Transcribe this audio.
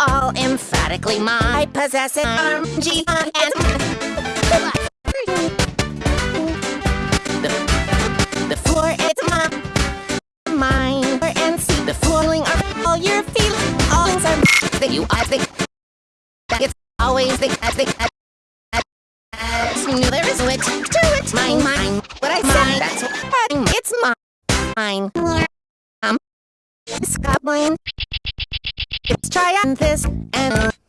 all emphatically my possessive arm G and the, the floor is my mine and see the flooring are all your feelings all are that you I think that it's always the I think that there is wit to it mine mine what I said that's what it's mine. Um Scotland. Let's try on this and